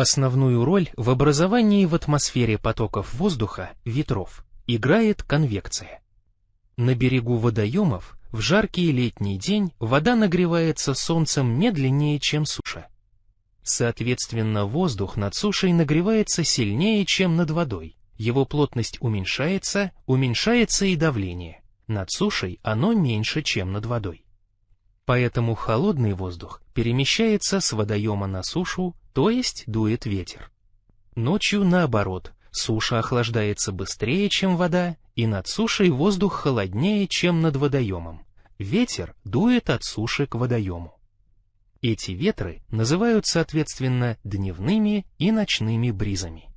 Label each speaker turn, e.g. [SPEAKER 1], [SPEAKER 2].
[SPEAKER 1] Основную роль в образовании в атмосфере потоков воздуха, ветров, играет конвекция. На берегу водоемов в жаркий летний день вода нагревается солнцем медленнее, чем суша. Соответственно, воздух над сушей нагревается сильнее, чем над водой. Его плотность уменьшается, уменьшается и давление. Над сушей оно меньше, чем над водой. Поэтому холодный воздух перемещается с водоема на сушу, то есть дует ветер. Ночью наоборот, суша охлаждается быстрее, чем вода, и над сушей воздух холоднее, чем над водоемом. Ветер дует от суши к водоему. Эти ветры называют соответственно дневными и ночными бризами.